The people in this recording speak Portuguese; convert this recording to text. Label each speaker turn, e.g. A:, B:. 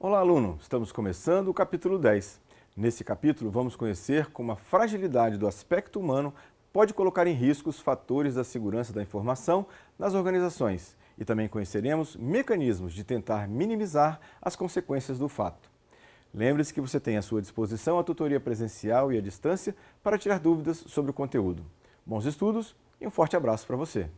A: Olá, aluno! Estamos começando o capítulo 10. Nesse capítulo, vamos conhecer como a fragilidade do aspecto humano pode colocar em risco os fatores da segurança da informação nas organizações e também conheceremos mecanismos de tentar minimizar as consequências do fato. Lembre-se que você tem à sua disposição a tutoria presencial e à distância para tirar dúvidas sobre o conteúdo. Bons estudos e um forte abraço para você!